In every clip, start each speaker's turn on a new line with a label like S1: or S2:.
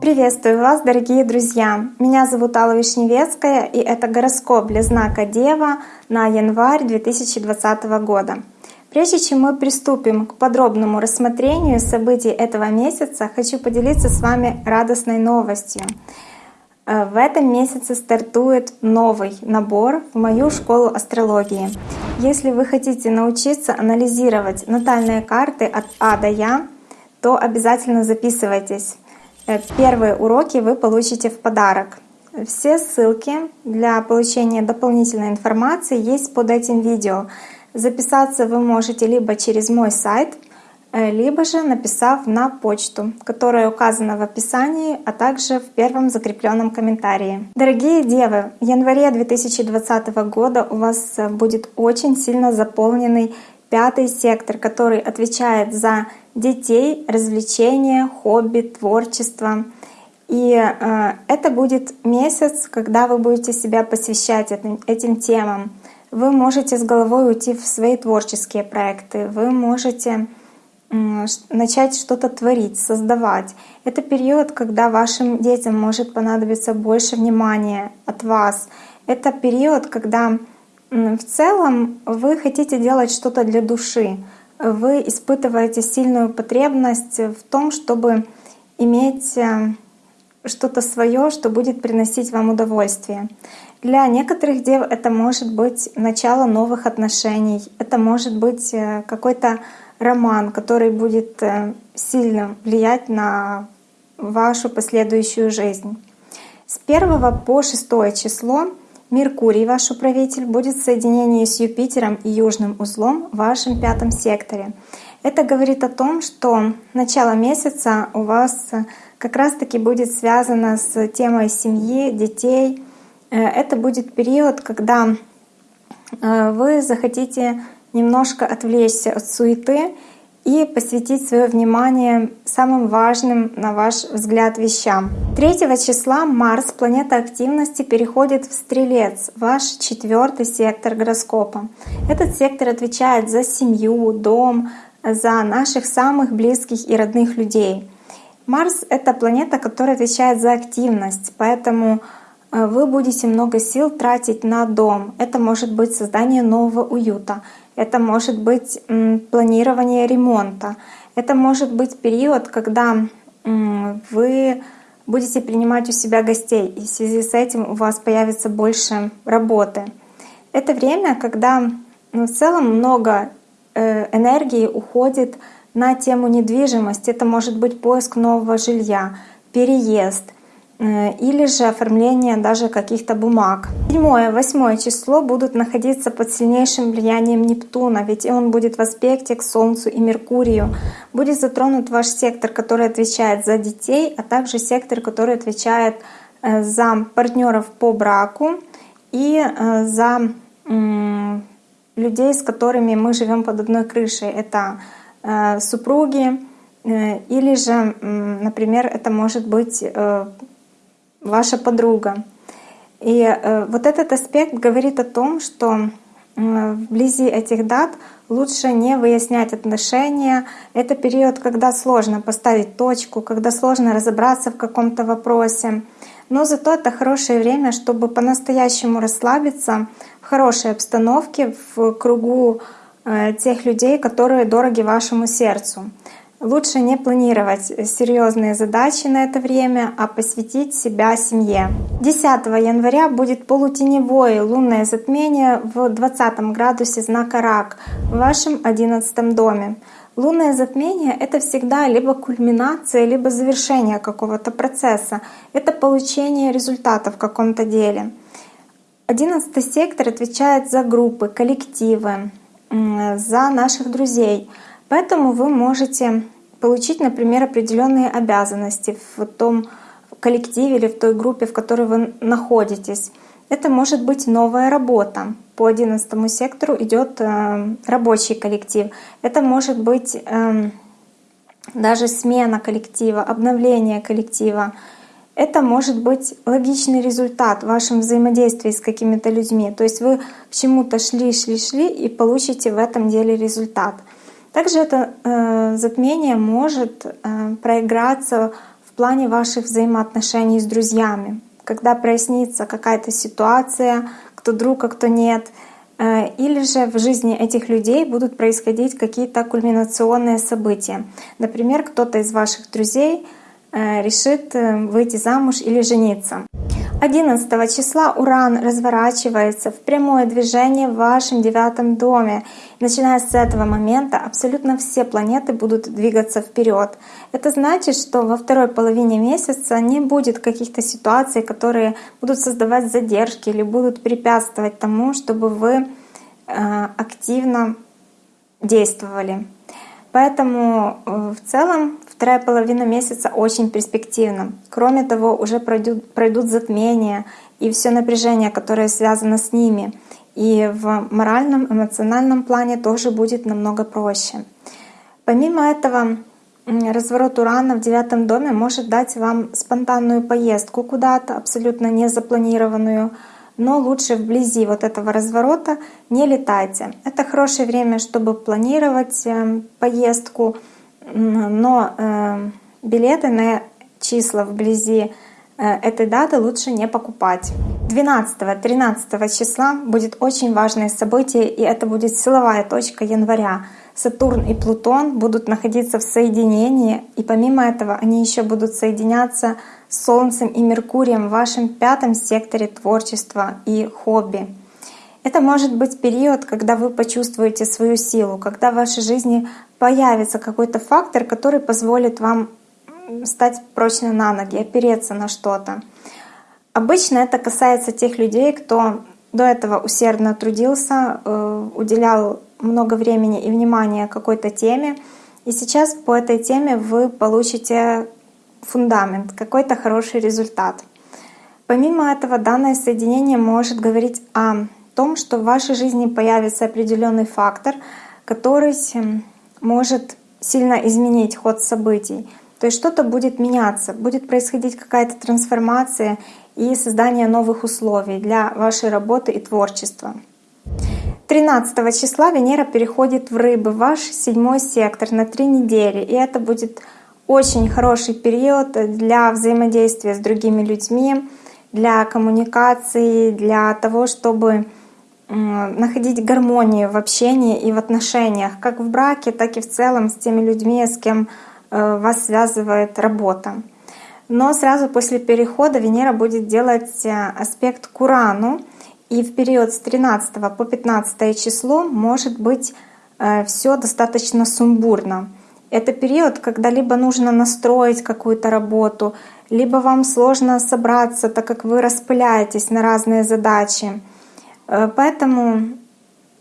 S1: Приветствую вас, дорогие друзья! Меня зовут Алла Вишневецкая, и это гороскоп для знака Дева на январь 2020 года. Прежде чем мы приступим к подробному рассмотрению событий этого месяца, хочу поделиться с вами радостной новостью. Э, в этом месяце стартует новый набор в мою школу астрологии. Если вы хотите научиться анализировать натальные карты от А до Я, то обязательно записывайтесь. Э, первые уроки вы получите в подарок. Все ссылки для получения дополнительной информации есть под этим видео. Записаться вы можете либо через мой сайт, либо же написав на почту, которая указана в описании, а также в первом закрепленном комментарии. Дорогие девы, в январе 2020 года у вас э, будет очень сильно заполненный пятый сектор, который отвечает за детей, развлечения, хобби, творчество. И э, это будет месяц, когда вы будете себя посвящать этим, этим темам. Вы можете с головой уйти в свои творческие проекты, вы можете э, начать что-то творить, создавать. Это период, когда вашим детям может понадобиться больше внимания от вас. Это период, когда в целом вы хотите делать что-то для души вы испытываете сильную потребность в том, чтобы иметь э, что-то свое, что будет приносить вам удовольствие. Для некоторых дев это может быть начало новых отношений, это может быть э, какой-то роман, который будет э, сильно влиять на вашу последующую жизнь. С 1 по 6 число Меркурий, ваш управитель, будет в соединении с Юпитером и Южным узлом в вашем пятом секторе. Это говорит о том, что начало месяца у вас как раз-таки будет связано с темой семьи, детей. Э, это будет период, когда э, вы захотите немножко отвлечься от суеты и посвятить свое внимание самым важным, на ваш взгляд, вещам. 3 числа Марс, планета активности, переходит в Стрелец, ваш четвертый сектор гороскопа. Этот сектор отвечает за семью, дом, за наших самых близких и родных людей. Марс — это планета, которая отвечает за активность, поэтому э, вы будете много сил тратить на дом. Это может быть создание нового уюта, это может быть планирование ремонта, это может быть период, когда вы будете принимать у себя гостей, и в связи с этим у вас появится больше работы. Это время, когда ну, в целом много э, энергии уходит на тему недвижимости. Это может быть поиск нового жилья, переезд — или же оформление даже каких-то бумаг. Седьмое, восьмое число будут находиться под сильнейшим влиянием Нептуна, ведь он будет в аспекте к Солнцу и Меркурию. Будет затронут ваш сектор, который отвечает за детей, а также сектор, который отвечает э, за партнеров по браку и э, за людей, с которыми мы живем под одной крышей. Это супруги, или же, например, это может быть ваша подруга. И э, вот этот аспект говорит о том, что вблизи этих дат лучше не выяснять отношения. Это период, когда сложно поставить точку, когда сложно разобраться в каком-то вопросе. Но зато это хорошее время, чтобы по-настоящему расслабиться в хорошей обстановке, в кругу э, тех людей, которые дороги вашему сердцу. Лучше не планировать серьезные задачи на это время, а посвятить себя семье. 10 января будет полутеневое лунное затмение в 20 градусе знака Рак в вашем 11 доме. Лунное затмение — это всегда либо кульминация, либо завершение какого-то процесса. Это получение результата в каком-то деле. Одиннадцатый сектор отвечает за группы, коллективы, за наших друзей — Поэтому вы можете получить, например, определенные обязанности в том коллективе или в той группе, в которой вы находитесь. Это может быть новая работа. По 11 сектору идет э, рабочий коллектив. Это может быть э, даже смена коллектива, обновление коллектива. Это может быть логичный результат в вашем взаимодействии с какими-то людьми. То есть вы к чему-то шли, шли, шли и получите в этом деле результат. Также это э, затмение может э, проиграться в плане ваших взаимоотношений с друзьями, когда прояснится какая-то ситуация, кто друг, а кто нет, э, или же в жизни этих людей будут происходить какие-то кульминационные события. Например, кто-то из ваших друзей э, решит э, выйти замуж или жениться. 11 числа Уран разворачивается в прямое движение в вашем девятом доме. начиная с этого момента абсолютно все планеты будут двигаться вперед. Это значит, что во второй половине месяца не будет каких-то ситуаций, которые будут создавать задержки или будут препятствовать тому, чтобы вы э, активно действовали. Поэтому э, в целом вторая половина месяца очень перспективна. Кроме того, уже пройдут, пройдут затмения и все напряжение, которое связано с ними. И в моральном, эмоциональном плане тоже будет намного проще. Помимо этого, разворот Урана в девятом доме может дать вам спонтанную поездку куда-то, абсолютно не запланированную, но лучше вблизи вот этого разворота не летайте. Это хорошее время, чтобы планировать эм, поездку, но эм, билеты на числа вблизи э, этой даты лучше не покупать. 12-13 числа будет очень важное событие, и это будет силовая точка января. Сатурн и Плутон будут находиться в соединении, и помимо этого они еще будут соединяться с Солнцем и Меркурием в вашем пятом секторе творчества и хобби. Это может быть период, когда вы почувствуете свою силу, когда в вашей жизни появится какой-то фактор, который позволит вам стать прочно на ноги, опереться на что-то. Обычно это касается тех людей, кто до этого усердно трудился, э, уделял много времени и внимания какой-то теме, и сейчас по этой теме вы получите фундамент, какой-то хороший результат. Помимо этого, данное соединение может говорить о том, что в вашей жизни появится определенный фактор, который может сильно изменить ход событий. То есть что-то будет меняться, будет происходить какая-то трансформация и создание новых условий для вашей работы и творчества. 13 числа Венера переходит в Рыбы, ваш седьмой сектор на три недели, и это будет очень хороший период для взаимодействия с другими людьми, для коммуникации, для того, чтобы находить гармонию в общении и в отношениях, как в браке, так и в целом с теми людьми, с кем э, вас связывает работа. Но сразу после перехода Венера будет делать э, аспект к Урану, и в период с 13 по 15 число может быть э, все достаточно сумбурно. Это период, когда либо нужно настроить какую-то работу, либо вам сложно собраться, так как вы распыляетесь на разные задачи. Э, поэтому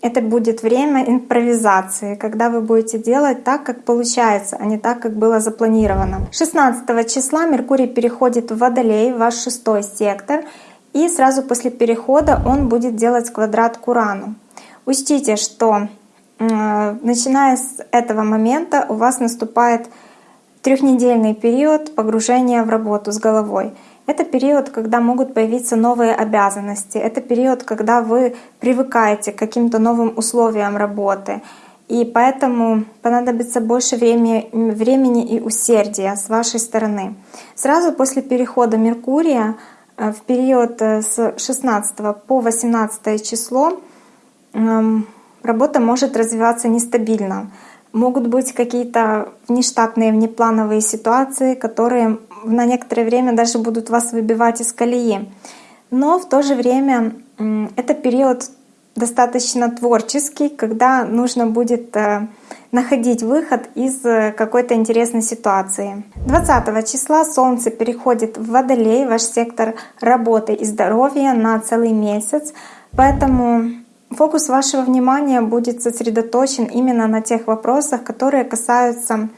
S1: это будет время импровизации, когда вы будете делать так, как получается, а не так, как было запланировано. 16 числа Меркурий переходит в Водолей, ваш шестой сектор, и сразу после перехода он будет делать квадрат к Урану. Учтите, что начиная с этого момента у вас наступает трехнедельный период погружения в работу с головой. Это период, когда могут появиться новые обязанности. Это период, когда вы привыкаете к каким-то новым условиям работы. И поэтому понадобится больше времени, времени и усердия с вашей стороны. Сразу после перехода Меркурия э, в период э, с 16 по 18 число эм, работа может развиваться нестабильно. Могут быть какие-то внештатные, внеплановые ситуации, которые на некоторое время даже будут вас выбивать из колеи. Но в то же время это период достаточно творческий, когда нужно будет э, находить выход из э, какой-то интересной ситуации. 20 числа Солнце переходит в Водолей, ваш сектор работы и здоровья на целый месяц. Поэтому Фокус вашего внимания будет сосредоточен именно на тех вопросах, которые касаются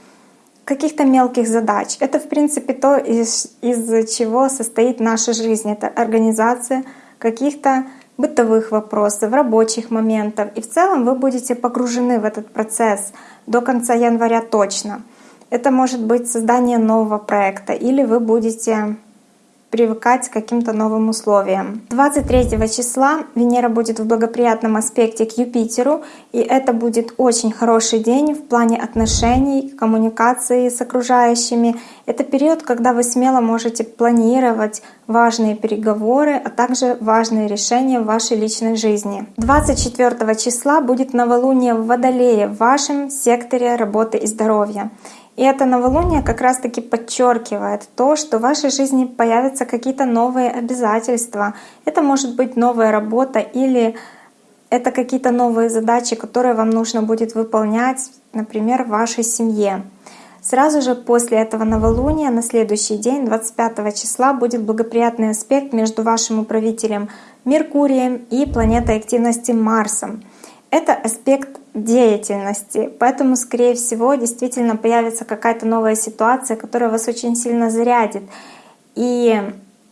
S1: каких-то мелких задач. Это, в принципе, то, из, из чего состоит наша жизнь. Это организация каких-то бытовых вопросов, рабочих моментов. И в целом вы будете погружены в этот процесс до конца января точно. Это может быть создание нового проекта, или вы будете привыкать к каким-то новым условиям. 23 числа Венера будет в благоприятном аспекте к Юпитеру, и это будет очень хороший день в плане отношений, коммуникации с окружающими. Это период, когда вы смело можете планировать важные переговоры, а также важные решения в вашей личной жизни. 24 числа будет новолуние в Водолее в вашем секторе работы и здоровья. И это новолуние как раз-таки подчеркивает то, что в вашей жизни появятся какие-то новые обязательства. Это может быть новая работа или это какие-то новые задачи, которые вам нужно будет выполнять, например, в вашей семье. Сразу же после этого новолуния на следующий день, 25 числа, будет благоприятный аспект между вашим управителем Меркурием и планетой активности Марсом. Это аспект деятельности. Поэтому, скорее всего, действительно появится какая-то новая ситуация, которая вас очень сильно зарядит. И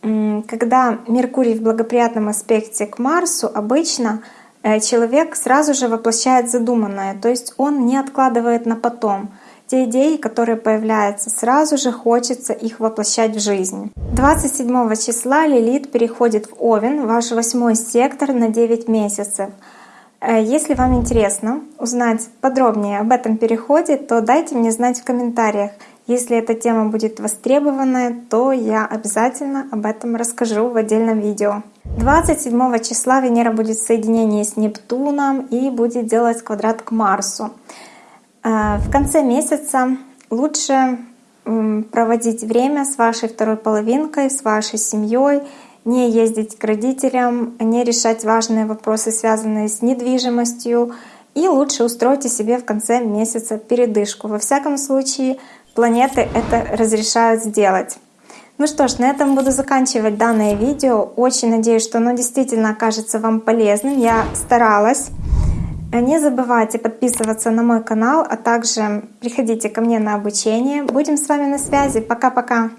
S1: когда Меркурий в благоприятном аспекте к Марсу, обычно э, человек сразу же воплощает задуманное, то есть он не откладывает на потом. Те идеи, которые появляются, сразу же хочется их воплощать в жизнь. 27 числа Лилит переходит в Овен, ваш восьмой сектор, на 9 месяцев. Э, если вам интересно узнать подробнее об этом переходе, то дайте мне знать в комментариях. Если эта тема будет востребованная, то я обязательно об этом расскажу в отдельном видео. 27 числа Венера будет в соединении с Нептуном и будет делать квадрат к Марсу. Э, в конце месяца лучше проводить время с вашей второй половинкой, с вашей семьей, не ездить к родителям, не решать важные вопросы, связанные с недвижимостью, и лучше устройте себе в конце месяца передышку. Во всяком случае, планеты это разрешают сделать. Ну что ж, на этом буду заканчивать данное видео. Очень надеюсь, что оно действительно окажется вам полезным. Я старалась. Не забывайте подписываться на мой канал, а также приходите ко мне на обучение. Будем с вами на связи. Пока-пока!